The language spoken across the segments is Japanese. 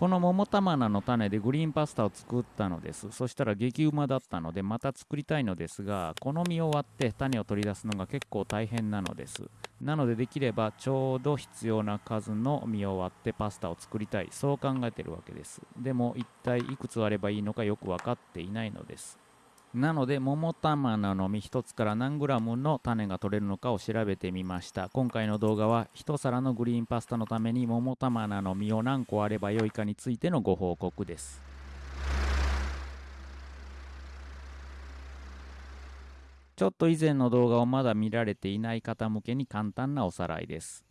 この桃玉菜の種でグリーンパスタを作ったのです。そしたら激うまだったのでまた作りたいのですがこの実を割って種を取り出すのが結構大変なのです。なのでできればちょうど必要な数の実を割ってパスタを作りたい。そう考えてるわけです。でも一体いくつ割ればいいのかよく分かっていないのです。なので桃玉菜の実1つから何グラムの種が取れるのかを調べてみました。今回の動画は1皿のグリーンパスタのために桃玉菜の実を何個あればよいかについてのご報告です。ちょっと以前の動画をまだ見られていない方向けに簡単なおさらいです。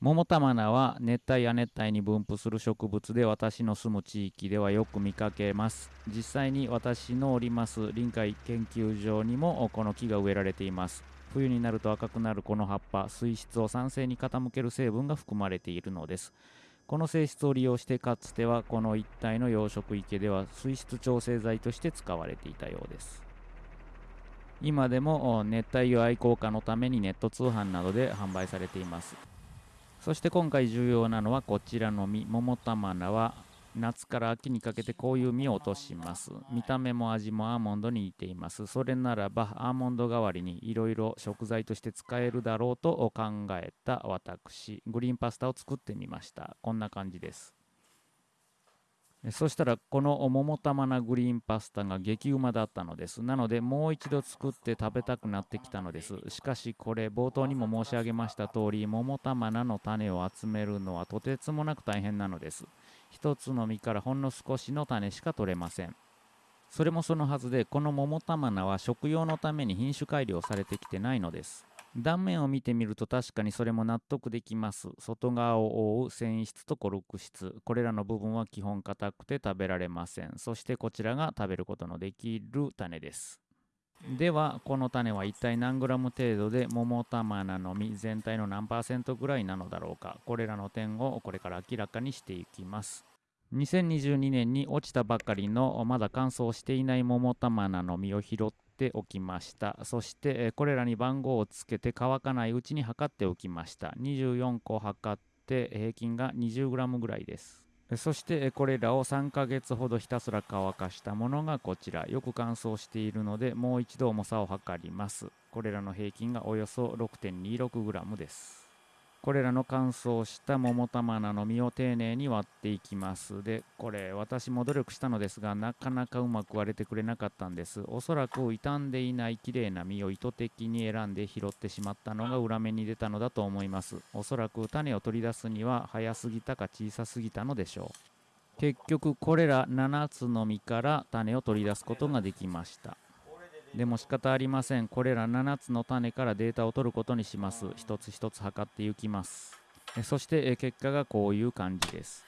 桃玉菜は熱帯や熱帯に分布する植物で私の住む地域ではよく見かけます。実際に私のおります臨海研究所にもこの木が植えられています。冬になると赤くなるこの葉っぱ水質を酸性に傾ける成分が含まれているのです。この性質を利用してかつてはこの一帯の養殖池では水質調整剤として使われていたようです。今でも熱帯魚愛好家のためにネット通販などで販売されています。そして今回重要なのはこちらの実。桃玉菜は夏から秋にかけてこういう実を落とします。見た目も味もアーモンドに似ています。それならばアーモンド代わりにいろいろ食材として使えるだろうと考えた私。グリーンパスタを作ってみました。こんな感じです。そしたらこの桃玉菜グリーンパスタが激うまだったのです。なのでもう一度作って食べたくなってきたのです。しかしこれ冒頭にも申し上げました通り桃玉菜の種を集めるのはとてつもなく大変なのです。一つの実からほんの少しの種しか取れません。それもそのはずでこの桃玉菜は食用のために品種改良されてきてないのです。断面を見てみると確かにそれも納得できます。外側を覆う繊維質とコルク質。これらの部分は基本硬くて食べられません。そしてこちらが食べることのできる種です。では、この種は一体何グラム程度で桃玉菜の実全体の何パーセントぐらいなのだろうか。これらの点をこれから明らかにしていきます。2022年に落ちたばかりのまだ乾燥していない桃玉菜の実を拾ってておきました。そしてこれらに番号をつけて乾かないうちに測っておきました。24個測って平均が 20g ぐらいです。そしてこれらを3ヶ月ほどひたすら乾かしたものがこちら。よく乾燥しているのでもう一度重さを測ります。これらの平均がおよそ 6.26g です。これらの乾燥した桃玉菜の実を丁寧に割っていきます。でこれ私も努力したのですがなかなかうまく割れてくれなかったんです。おそらく傷んでいない綺麗な実を意図的に選んで拾ってしまったのが裏目に出たのだと思います。おそらく種を取り出すには早すぎたか小さすぎたのでしょう。結局これら7つの実から種を取り出すことができました。でも仕方ありません。これら7つの種からデータを取ることにします。一つ一つ測っていきます。そして結果がこういう感じです。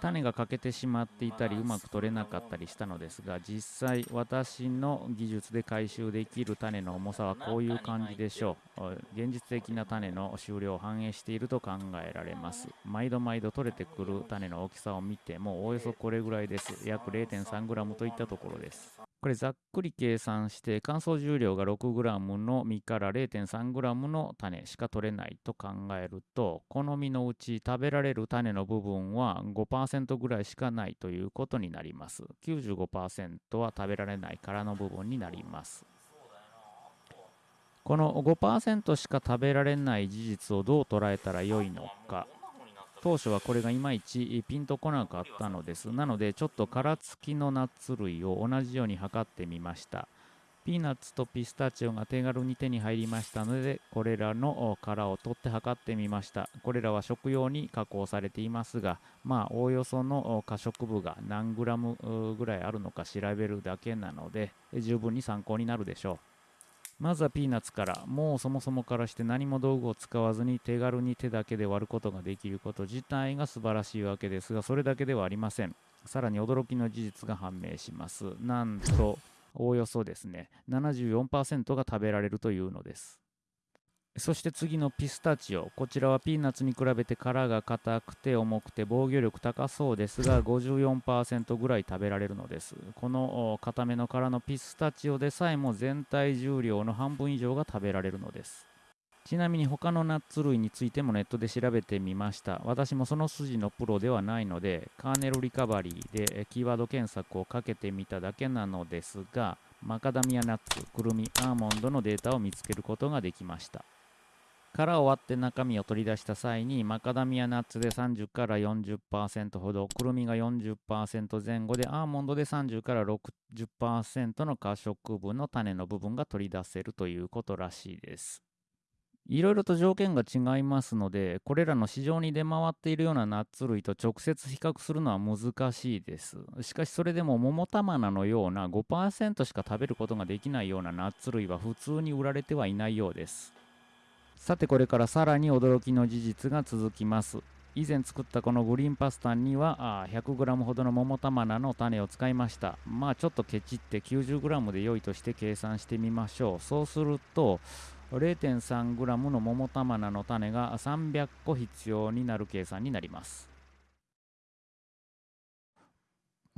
種が欠けてしまっていたりうまく取れなかったりしたのですが実際私の技術で回収できる種の重さはこういう感じでしょう。現実的な種の収量を反映していると考えられます。毎度毎度取れてくる種の大きさを見てもおおよそこれぐらいです。約 0.3g といったところです。これざっくり計算して乾燥重量が 6g の実から 0.3g の種しか取れないと考えるとこの実のうち食べられる種の部分は5%ぐらいしかないということになります95%は食べられない殻の部分になりますこの5%しか食べられない事実をどう捉えたらよいのか当初はこれがいまいちピンとこなかったのです。なので、ちょっと殻付きのナッツ類を同じように測ってみました。ピーナッツとピスタチオが手軽に手に入りましたので、これらの殻を取って測ってみました。これらは食用に加工されていますが、まあ、おおよその可食部が何グラムぐらいあるのか調べるだけなので、十分に参考になるでしょう。まずはピーナッツから、もうそもそもからして何も道具を使わずに手軽に手だけで割ることができること自体が素晴らしいわけですが、それだけではありません。さらに驚きの事実が判明します。なんと、おおよそですね、74%が食べられるというのです。そして次のピスタチオ。こちらはピーナッツに比べて殻が硬くて重くて防御力高そうですが54%ぐらい食べられるのです。この固めの殻のピスタチオでさえも全体重量の半分以上が食べられるのです。ちなみに他のナッツ類についてもネットで調べてみました。私もその筋のプロではないのでカーネルリカバリーでキーワード検索をかけてみただけなのですがマカダミアナッツくるみアーモンドのデータを見つけることができました。殻を割って中身を取り出した際にマカダミアナッツで30から40%ほどくるみが40%前後でアーモンドで30から60%の可食分の種の部分が取り出せるということらしいです。いろいろと条件が違いますのでこれらの市場に出回っているようなナッツ類と直接比較するのは難しいです。しかしそれでも桃玉菜のような5%しか食べることができないようなナッツ類は普通に売られてはいないようです。さてこれからさらに驚きの事実が続きます。以前作ったこのグリーンパスタには 100g ほどの桃玉菜の種を使いました。まあちょっとケチって 90g で良いとして計算してみましょう。そうすると 0.3g の桃玉菜の種が300個必要になる計算になります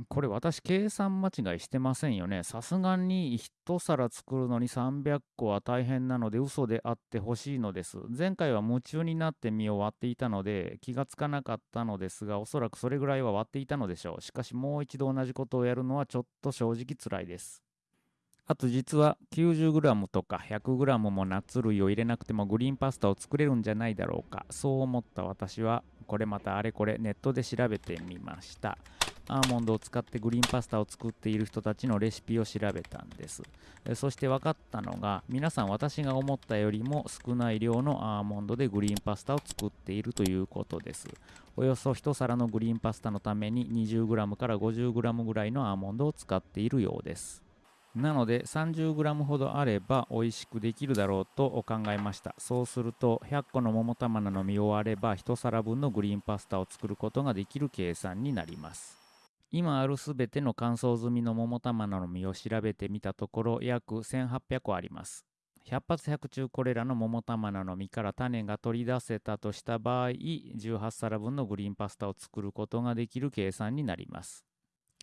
これ私計算間違いしてませんよね。さすがに1皿作るのに300個は大変なので嘘であってほしいのです。前回は夢中になって身を割っていたので気がつかなかったのですがおそらくそれぐらいは割っていたのでしょう。しかしもう一度同じことをやるのはちょっと正直辛いです。あと実は 90g とか 100g もナッツ類を入れなくてもグリーンパスタを作れるんじゃないだろうか。そう思った私はこれまたあれこれネットで調べてみました。アーモンドを使ってグリーンパスタを作っている人たちのレシピを調べたんですそして分かったのが皆さん私が思ったよりも少ない量のアーモンドでグリーンパスタを作っているということですおよそ1皿のグリーンパスタのために 20g から 50g ぐらいのアーモンドを使っているようですなので 30g ほどあれば美味しくできるだろうと考えましたそうすると100個の桃玉菜の実を割れば1皿分のグリーンパスタを作ることができる計算になります今あるすべての乾燥済みの桃玉菜の実を調べてみたところ約1800個あります。百発百中これらの桃玉菜の実から種が取り出せたとした場合18皿分のグリーンパスタを作ることができる計算になります。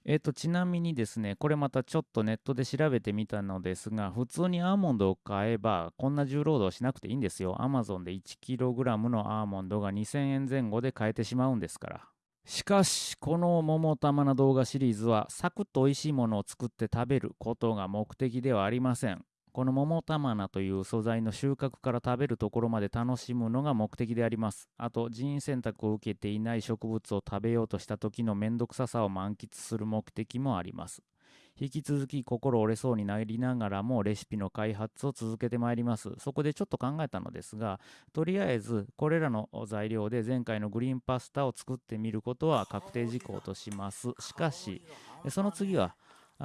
えっ、と、ちなみにですね、これまたちょっとネットで調べてみたのですが、普通にアーモンドを買えば、こんな重労働しなくていいんですよ。Amazon で 1kg のアーモンドが2000円前後で買えてしまうんですから。しかし、この桃玉な動画シリーズは、サクッと美味しいものを作って食べることが目的ではありません。この桃玉菜という素材の収穫から食べるところまで楽しむのが目的であります。あと、人員選択を受けていない植物を食べようとした時のめんどくささを満喫する目的もあります。引き続き心折れそうになりながらもレシピの開発を続けてまいります。そこでちょっと考えたのですが、とりあえずこれらの材料で前回のグリーンパスタを作ってみることは確定事項とします。しかし、その次は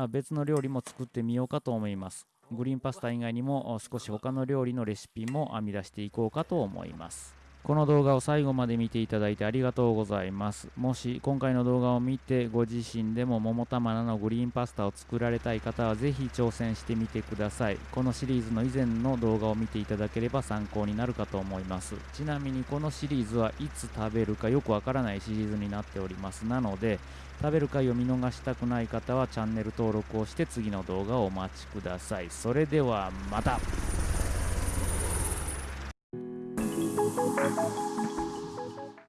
別の料理も作ってみようかと思います。グリーンパスタ以外にも少し他の料理のレシピも編み出していこうかと思います。この動画を最後まで見ていただいてありがとうございます。もし今回の動画を見てご自身でも桃玉菜のグリーンパスタを作られたい方はぜひ挑戦してみてください。このシリーズの以前の動画を見ていただければ参考になるかと思います。ちなみにこのシリーズはいつ食べるかよくわからないシリーズになっております。なので食べる回を見逃したくない方はチャンネル登録をして次の動画をお待ちください。それではまた